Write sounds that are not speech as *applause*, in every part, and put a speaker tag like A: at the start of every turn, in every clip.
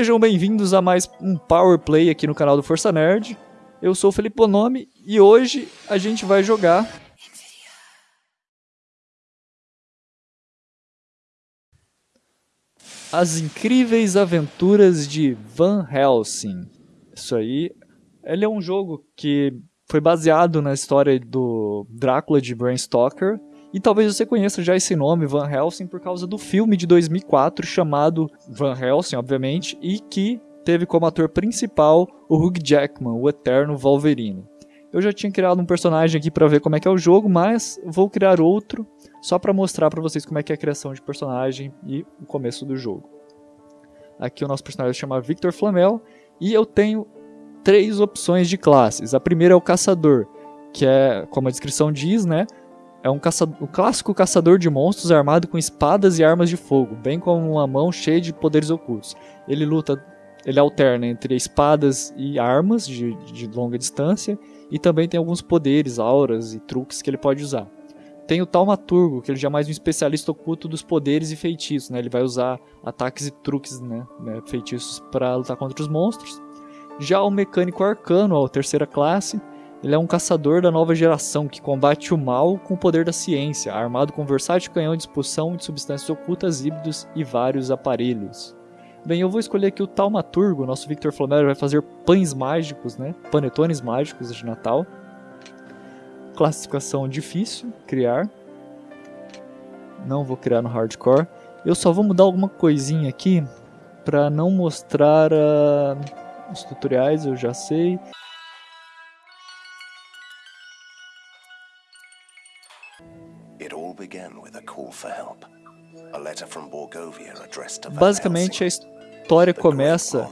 A: Sejam bem-vindos a mais um Power Play aqui no canal do Força Nerd. Eu sou o Felipe Bonomi e hoje a gente vai jogar As Incríveis Aventuras de Van Helsing. Isso aí, ele é um jogo que foi baseado na história do Drácula de Bram Stoker e talvez você conheça já esse nome, Van Helsing, por causa do filme de 2004 chamado Van Helsing, obviamente, e que teve como ator principal o Hugh Jackman, o eterno Wolverine. Eu já tinha criado um personagem aqui para ver como é que é o jogo, mas vou criar outro só para mostrar para vocês como é que é a criação de personagem e o começo do jogo. Aqui o nosso personagem se chama Victor Flamel e eu tenho três opções de classes. A primeira é o caçador, que é, como a descrição diz, né, é um, caçador, clássico caçador de monstros armado com espadas e armas de fogo, bem como uma mão cheia de poderes ocultos. Ele luta, ele alterna entre espadas e armas de, de longa distância, e também tem alguns poderes, auras e truques que ele pode usar. Tem o Taumaturgo, que ele já é mais um especialista oculto dos poderes e feitiços, né? Ele vai usar ataques e truques, né? né? Feitiços para lutar contra os monstros. Já o Mecânico Arcano, a terceira classe, ele é um caçador da nova geração que combate o mal com o poder da ciência, armado com versátil canhão de expulsão de substâncias ocultas, híbridos e vários aparelhos. Bem, eu vou escolher aqui o Taumaturgo, nosso Victor Flamel vai fazer pães mágicos, né? Panetones mágicos de Natal. Classificação difícil, criar. Não vou criar no hardcore. Eu só vou mudar alguma coisinha aqui para não mostrar uh, os tutoriais, eu já sei. Basicamente, a história começa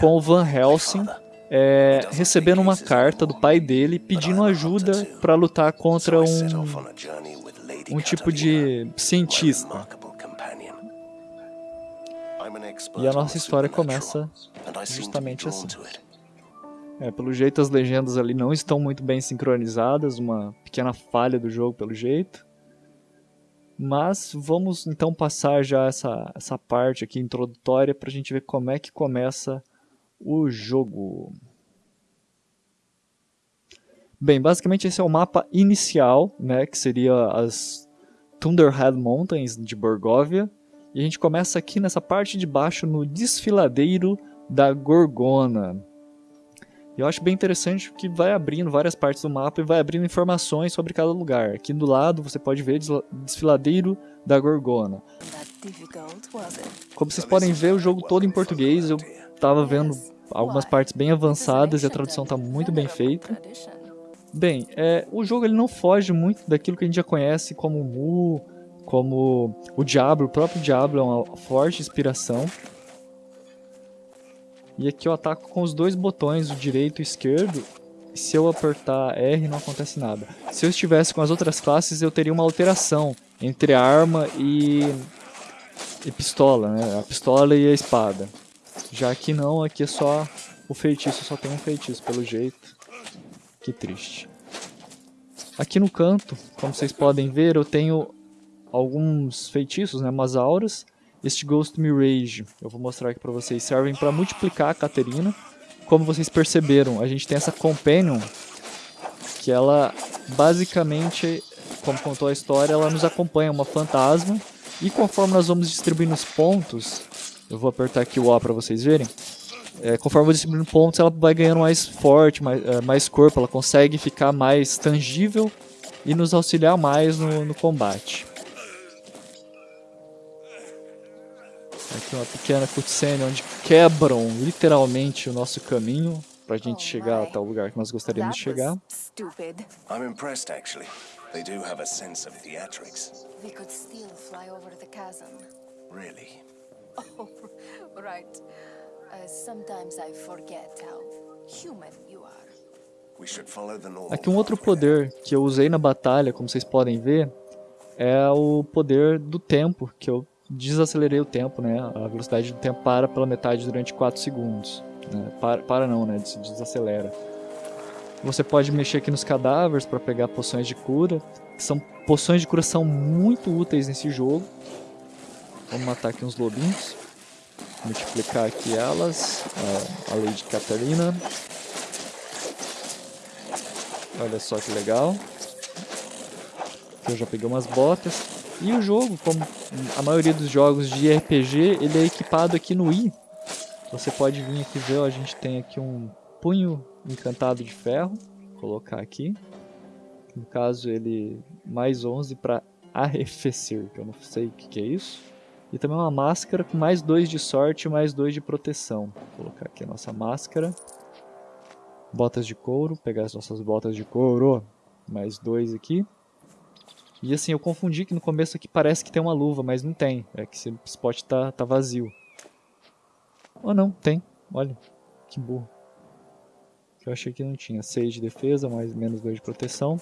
A: com o Van Helsing é, recebendo uma carta do pai dele pedindo ajuda para lutar contra um, um tipo de cientista. E a nossa história começa justamente assim. É, pelo jeito as legendas ali não estão muito bem sincronizadas, uma pequena falha do jogo pelo jeito. Mas vamos então passar já essa, essa parte aqui introdutória para a gente ver como é que começa o jogo. Bem, basicamente esse é o mapa inicial, né, que seria as Thunderhead Mountains de Borgovia. E a gente começa aqui nessa parte de baixo no desfiladeiro da Gorgona. Eu acho bem interessante que vai abrindo várias partes do mapa e vai abrindo informações sobre cada lugar. Aqui do lado você pode ver desfiladeiro da Gorgona. Como vocês podem ver, o jogo todo em português. Eu estava vendo algumas partes bem avançadas e a tradução está muito bem feita. Bem, é, o jogo ele não foge muito daquilo que a gente já conhece como Mu, como o Diablo, o próprio Diablo é uma forte inspiração. E aqui eu ataco com os dois botões, o direito e o esquerdo. E se eu apertar R não acontece nada. Se eu estivesse com as outras classes eu teria uma alteração entre arma e, e pistola, né? A pistola e a espada. Já que não, aqui é só o feitiço, só tem um feitiço pelo jeito. Que triste. Aqui no canto, como vocês podem ver, eu tenho alguns feitiços, né, umas auras. Este Ghost Mirage, eu vou mostrar aqui para vocês, servem para multiplicar a Caterina. Como vocês perceberam, a gente tem essa Companion, que ela basicamente, como contou a história, ela nos acompanha, uma fantasma. E conforme nós vamos distribuindo os pontos, eu vou apertar aqui o A para vocês verem. É, conforme eu vou distribuindo pontos, ela vai ganhando mais forte, mais, é, mais corpo, ela consegue ficar mais tangível e nos auxiliar mais no, no combate. Aqui uma pequena cutscene onde quebram literalmente o nosso caminho para a gente chegar até o lugar que nós gostaríamos de chegar. I'm impressed actually. They do have a sense of theatrics. We could still fly over the chasm. Really? *laughs* Oh, right. Uh, sometimes I forget how human you are. Aqui um outro poder que eu usei na batalha, como vocês podem ver, é o poder do tempo, que eu desacelerei o tempo, né? A velocidade do tempo para pela metade durante 4 segundos. Né? Para, para não, né? Se desacelera. Você pode mexer aqui nos cadáveres para pegar poções de cura. São poções de cura são muito úteis nesse jogo. Vamos matar aqui uns lobinhos. multiplicar aqui elas, a, a Lady Catarina. Olha só que legal. Eu já peguei umas botas. E o jogo, como a maioria dos jogos de RPG, ele é equipado aqui no I. Você pode vir aqui ver, ó, a gente tem aqui um punho encantado de ferro. Vou colocar aqui. No caso, ele mais 11 para arrefecer, que eu não sei o que, que é isso. E também uma máscara com mais 2 de sorte e mais 2 de proteção. Vou colocar aqui a nossa máscara. Botas de couro, pegar as nossas botas de couro. Mais 2 aqui. E assim, eu confundi que no começo aqui parece que tem uma luva, mas não tem. É que esse spot tá, tá vazio. Ou oh, não, tem. Olha, que burro. Eu achei que não tinha. 6 de defesa, mais menos 2 de proteção.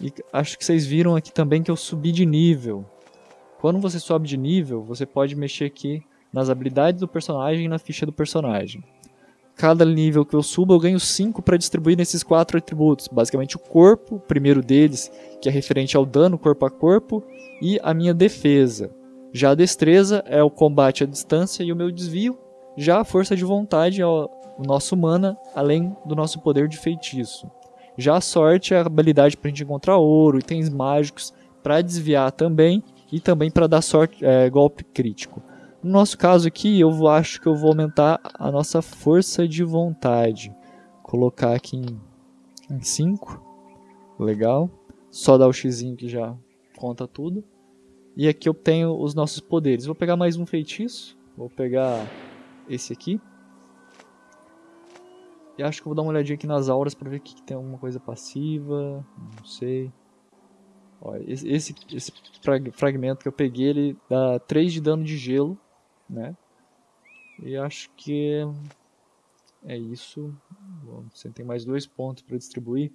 A: E acho que vocês viram aqui também que eu subi de nível. Quando você sobe de nível, você pode mexer aqui nas habilidades do personagem e na ficha do personagem. Cada nível que eu subo, eu ganho 5 para distribuir nesses quatro atributos. Basicamente o corpo, o primeiro deles, que é referente ao dano corpo a corpo, e a minha defesa. Já a destreza é o combate à distância e o meu desvio. Já a força de vontade é o nosso mana, além do nosso poder de feitiço. Já a sorte é a habilidade para a gente encontrar ouro, itens mágicos, para desviar também e também para dar sorte, é, golpe crítico. No nosso caso aqui, eu acho que eu vou aumentar a nossa força de vontade. Colocar aqui em 5. Legal. Só dar o x que já conta tudo. E aqui eu tenho os nossos poderes. Vou pegar mais um feitiço. Vou pegar esse aqui. E acho que vou dar uma olhadinha aqui nas auras para ver que tem alguma coisa passiva. Não sei. Ó, esse, esse, esse fragmento que eu peguei, ele dá 3 de dano de gelo, né? E acho que é isso. Bom, você tem mais dois pontos para distribuir.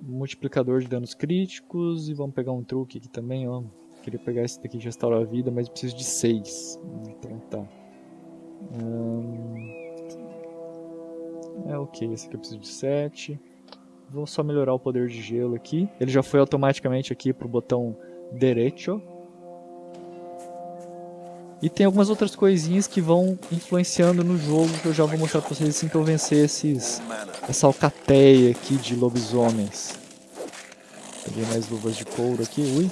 A: Multiplicador de danos críticos. E vamos pegar um truque aqui também, ó. Queria pegar esse daqui de restaurar a vida, mas preciso de 6. Então tá. Hum... É ok, esse aqui eu preciso de 7. Vou só melhorar o poder de gelo aqui. Ele já foi automaticamente aqui pro botão direito. E tem algumas outras coisinhas que vão influenciando no jogo que eu já vou mostrar pra vocês assim que eu vencer esses, essa alcateia aqui de lobisomens. Peguei mais luvas de couro aqui, ui.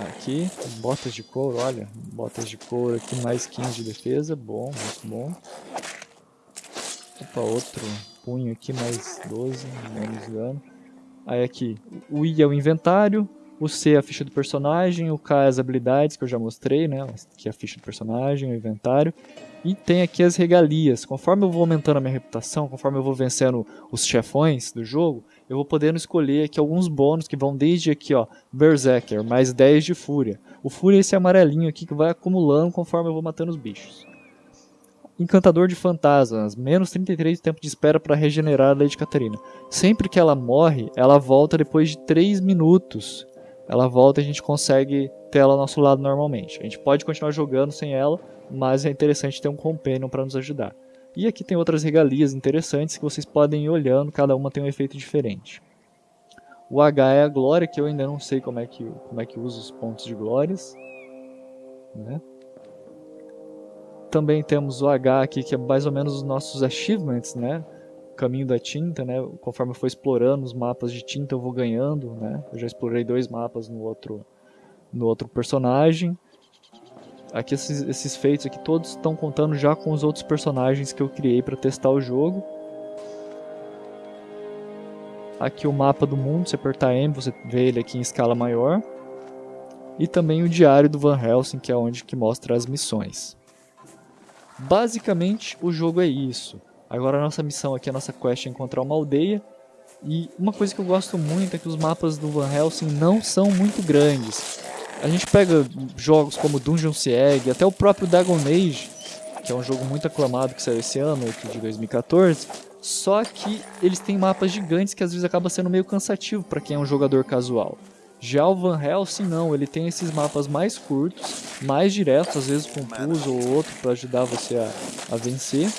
A: Aqui, botas de couro, olha, botas de couro aqui, mais 15 de defesa, bom, muito bom. Opa, outro punho aqui, mais 12, menos dano. Aí aqui, o I é o inventário, o C é a ficha do personagem, o K é as habilidades que eu já mostrei, né? Aqui é a ficha do personagem, o inventário. E tem aqui as regalias. Conforme eu vou aumentando a minha reputação, conforme eu vou vencendo os chefões do jogo, eu vou podendo escolher aqui alguns bônus que vão desde aqui, ó, Berserker, mais 10 de Fúria. O Fúria é esse amarelinho aqui que vai acumulando conforme eu vou matando os bichos. Encantador de Fantasmas, menos 33 de tempo de espera para regenerar a Lady Catarina. Sempre que ela morre, ela volta depois de 3 minutos. Ela volta e a gente consegue ter ela ao nosso lado normalmente. A gente pode continuar jogando sem ela, mas é interessante ter um companion para nos ajudar. E aqui tem outras regalias interessantes que vocês podem ir olhando, cada uma tem um efeito diferente. O H é a glória, que eu ainda não sei como é que, como é que usa os pontos de glórias. Né? Também temos o H aqui, que é mais ou menos os nossos achievements, né? Caminho da tinta, né? Conforme eu for explorando os mapas de tinta, eu vou ganhando, né? Eu já explorei dois mapas no outro, no outro personagem. Aqui esses, esses feitos aqui todos estão contando já com os outros personagens que eu criei para testar o jogo. Aqui o mapa do mundo, se apertar M, você vê ele aqui em escala maior. E também o diário do Van Helsing, que é onde que mostra as missões. Basicamente, o jogo é isso. Agora a nossa missão aqui, a nossa quest é encontrar uma aldeia. E uma coisa que eu gosto muito é que os mapas do Van Helsing não são muito grandes. A gente pega jogos como Dungeon Siege, até o próprio Dragon Age, que é um jogo muito aclamado que saiu esse ano, de 2014, só que eles têm mapas gigantes que às vezes acaba sendo meio cansativo para quem é um jogador casual. Já o Van Helsing não, ele tem esses mapas mais curtos, mais diretos, às vezes com um puzzle ou outro para ajudar você a, a vencer,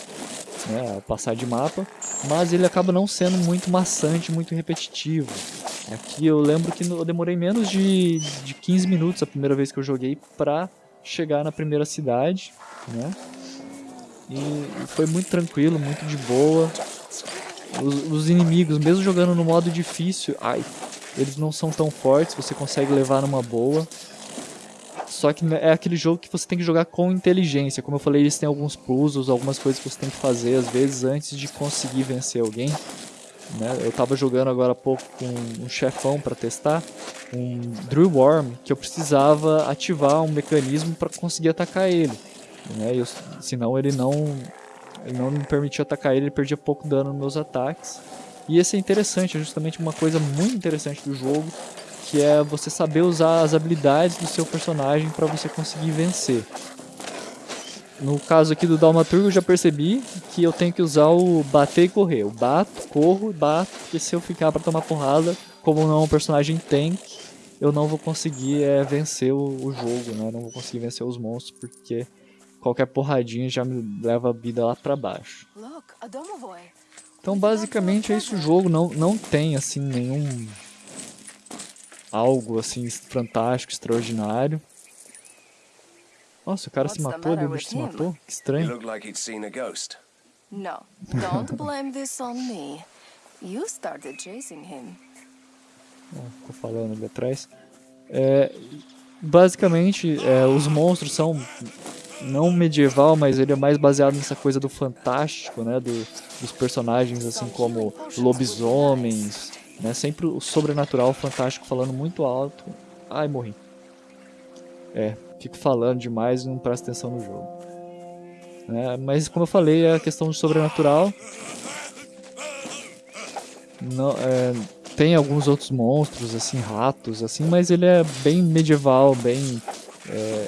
A: né, passar de mapa, mas ele acaba não sendo muito maçante, muito repetitivo. Aqui eu lembro que eu demorei menos de, de 15 minutos a primeira vez que eu joguei pra chegar na primeira cidade, né? E foi muito tranquilo, muito de boa. Os, os, inimigos, mesmo jogando no modo difícil, ai, eles não são tão fortes, você consegue levar numa boa. Só que é aquele jogo que você tem que jogar com inteligência. Como eu falei, eles têm alguns puzzles, algumas coisas que você tem que fazer às vezes antes de conseguir vencer alguém. Né? Eu estava jogando agora há pouco com um chefão para testar, um Drill Worm, que eu precisava ativar um mecanismo para conseguir atacar ele. Né? Eu, senão ele não, ele não me permitia atacar ele, ele perdia pouco dano nos meus ataques. E esse é interessante, é justamente uma coisa muito interessante do jogo, que é você saber usar as habilidades do seu personagem para você conseguir vencer. No caso aqui do Dalmaturgo eu já percebi que eu tenho que usar o bater e correr. Eu bato, corro, bato, porque se eu ficar para tomar porrada, como não é um personagem tank, eu não vou conseguir é, vencer o, o, jogo, né? não vou conseguir vencer os monstros, porque qualquer porradinha já me leva a vida lá para baixo. Então basicamente é isso o jogo, não, não tem assim nenhum algo assim fantástico, extraordinário. Nossa, o cara se matou ali, o bicho se matou? Que estranho. No, don't *laughs* blame this on me. You started chasing him. Oh, ficou falando ali atrás. É, basicamente, é, os monstros são não medieval, mas ele é mais baseado nessa coisa do fantástico, né? Do, dos personagens assim como lobisomens, né? Sempre o sobrenatural, fantástico, falando muito alto. Ai, morri. É, fico falando demais e não presto atenção no jogo. É, mas como eu falei, é a questão do sobrenatural. Não, é, tem alguns outros monstros, assim, ratos, assim, mas ele é bem medieval, bem. É,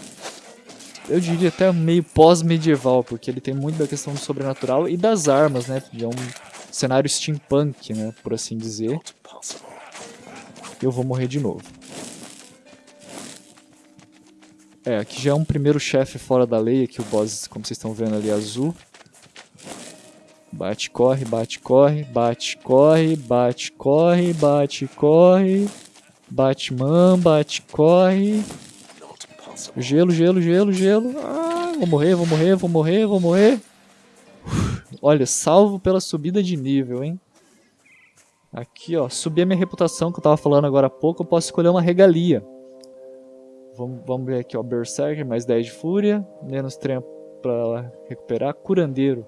A: eu diria até meio pós-medieval, porque ele tem muito da questão do sobrenatural e das armas, né? É um cenário steampunk, né? Por assim dizer. Eu vou morrer de novo. É, aqui já é um primeiro chefe fora da lei, aqui o boss, como vocês estão vendo ali, azul. Bate, corre, bate, corre, bate, corre, bate, corre, bate, corre. Batman, bate, corre. Gelo, gelo, gelo, gelo. Ah, vou morrer, vou morrer, vou morrer, vou morrer. Olha, salvo pela subida de nível, hein? Aqui, ó, subir a minha reputação que eu tava falando agora há pouco, eu posso escolher uma regalia. Vamos, vamos ver aqui, ó. Berserker, mais 10 de fúria. Menos tempo para recuperar. Curandeiro,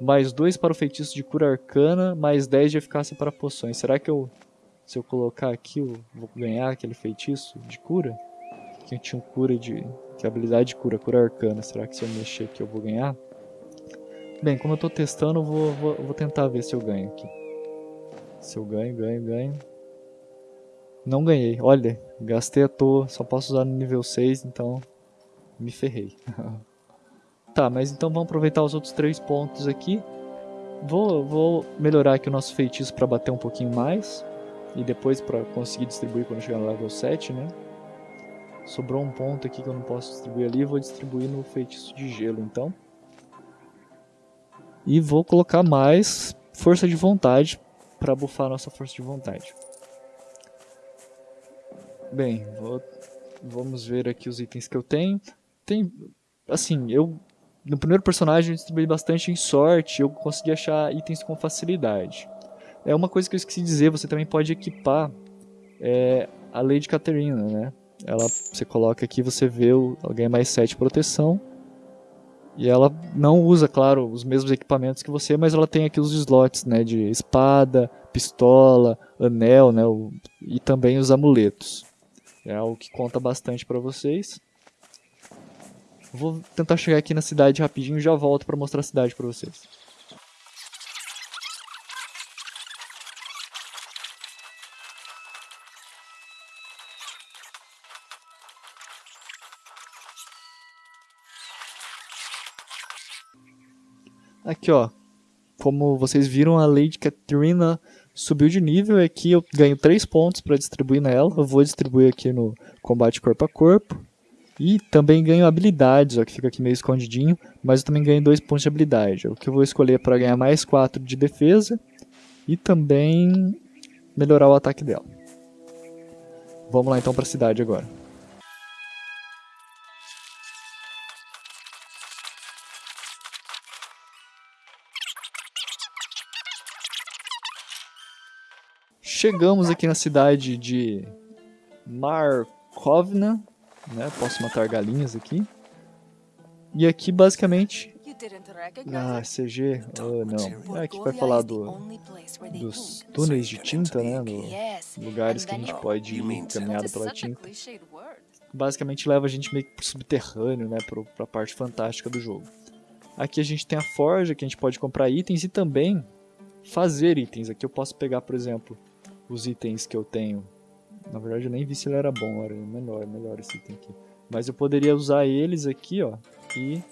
A: mais 2 para o feitiço de cura arcana. Mais 10 de eficácia para poções. Será que eu, se eu colocar aqui, eu vou ganhar aquele feitiço de cura? Que tinha um cura de... Que é habilidade de cura, cura arcana. Será que se eu mexer aqui eu vou ganhar? Bem, como eu estou testando, eu vou, vou, vou tentar ver se eu ganho aqui. Se eu ganho, ganho, ganho. Não ganhei. Olha, gastei à toa. Só posso usar no nível 6, então me ferrei. *laughs* tá, mas então vamos aproveitar os outros três pontos aqui. Vou, vou melhorar aqui o nosso feitiço para bater um pouquinho mais. E depois para conseguir distribuir quando chegar no level 7, né? Sobrou um ponto aqui que eu não posso distribuir ali. Vou distribuir no feitiço de gelo, então. E vou colocar mais força de vontade para bufar nossa força de vontade. Bem, vou, vamos ver aqui os itens que eu tenho. Tem, assim, eu no primeiro personagem eu distribuí bastante em sorte, eu consegui achar itens com facilidade. É uma coisa que eu esqueci de dizer, você também pode equipar é, a Lady Caterina, né? Ela, você coloca aqui, você vê, ela ganha mais 7 proteção. E ela não usa, claro, os mesmos equipamentos que você, mas ela tem aqui os slots, né? De espada, pistola, anel, né? O, e também os amuletos. É algo que conta bastante para vocês. Vou tentar chegar aqui na cidade rapidinho e já volto para mostrar a cidade para vocês. Aqui, ó. Como vocês viram, a Lady Katrina subiu de nível. Aqui eu ganho 3 pontos para distribuir nela. Eu vou distribuir aqui no combate corpo a corpo. E também ganho habilidades, ó, que fica aqui meio escondidinho. Mas eu também ganho 2 pontos de habilidade. O que eu vou escolher para ganhar mais 4 de defesa. E também melhorar o ataque dela. Vamos lá então para a cidade agora. Chegamos aqui na cidade de Markovna, né? Posso matar galinhas aqui. E aqui basicamente ah, CG, oh, não. É aqui vai falar do, dos túneis de tinta, né? No, lugares que a gente pode ir caminhada pela tinta. Basicamente leva a gente meio que pro subterrâneo, né? Pro, pra parte fantástica do jogo. Aqui a gente tem a forja, que a gente pode comprar itens e também fazer itens. Aqui eu posso pegar, por exemplo, os itens que eu tenho. Na verdade eu nem vi se ele era bom, era melhor, melhor esse item aqui. Mas eu poderia usar eles aqui, ó, e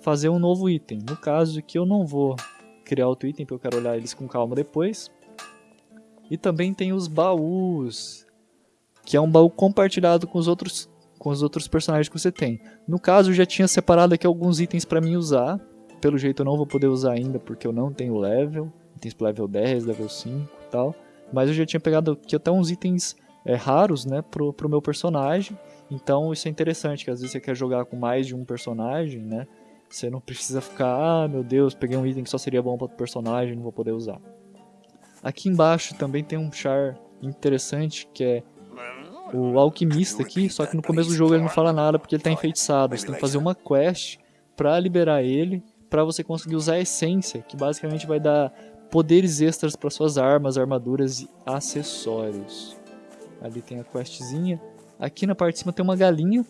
A: fazer um novo item. No caso aqui eu não vou criar outro item, porque eu quero olhar eles com calma depois. E também tem os baús, que é um baú compartilhado com os outros com os outros personagens que você tem. No caso, eu já tinha separado aqui alguns itens para mim usar. Pelo jeito eu não vou poder usar ainda, porque eu não tenho level. Itens para level 10, level 5 e tal. Mas eu já tinha pegado aqui até uns itens é, raros, né, pro, pro meu personagem. Então isso é interessante, que às vezes você quer jogar com mais de um personagem, né? Você não precisa ficar, ah, meu Deus, peguei um item que só seria bom para o personagem, não vou poder usar. Aqui embaixo também tem um char interessante, que é o alquimista aqui, só que no começo do jogo ele não fala nada porque ele está enfeitiçado. Você tem que fazer uma quest para liberar ele, para você conseguir usar a essência, que basicamente vai dar poderes extras para suas armas, armaduras e acessórios. Ali tem a questzinha. Aqui na parte de cima tem uma galinha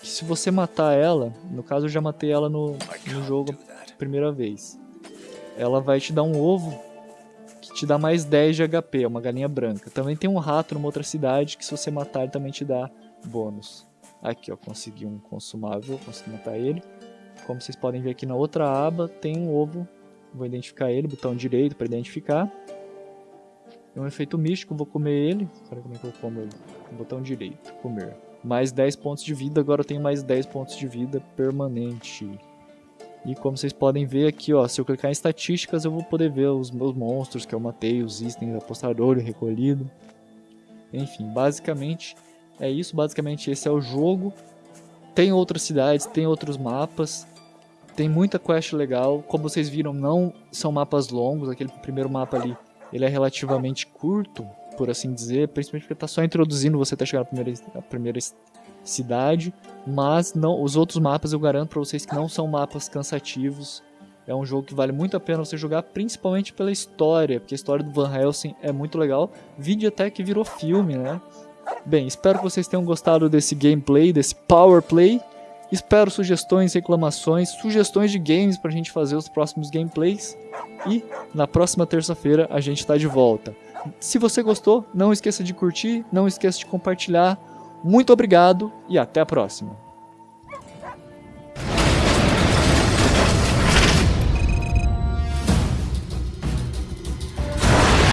A: que se você matar ela, no caso eu já matei ela no, no jogo primeira vez, ela vai te dar um ovo que te dá mais 10 de HP, é uma galinha branca. Também tem um rato numa outra cidade que se você matar ele também te dá bônus. Aqui ó, consegui um consumável, consegui matar ele. Como vocês podem ver aqui na outra aba tem um ovo, vou identificar ele, botão direito para identificar. É um efeito místico, vou comer ele. Olha como é que eu como ele. Botão direito, comer mais 10 pontos de vida, agora eu tenho mais 10 pontos de vida permanente. E como vocês podem ver aqui, ó, se eu clicar em estatísticas, eu vou poder ver os meus monstros que eu matei, os itens apostador e recolhido. Enfim, basicamente é isso, basicamente esse é o jogo. Tem outras cidades, tem outros mapas, tem muita quest legal. Como vocês viram, não são mapas longos, aquele primeiro mapa ali, ele é relativamente curto, por assim dizer, principalmente porque está só introduzindo você até chegar na primeira, na primeira cidade, mas não, os outros mapas eu garanto para vocês que não são mapas cansativos. É um jogo que vale muito a pena você jogar, principalmente pela história, porque a história do Van Helsing é muito legal. Vídeo até que virou filme, né? Bem, espero que vocês tenham gostado desse gameplay, desse power play. Espero sugestões, reclamações, sugestões de games para a gente fazer os próximos gameplays. E na próxima terça-feira a gente está de volta. Se você gostou, não esqueça de curtir, não esqueça de compartilhar. Muito obrigado e até a próxima.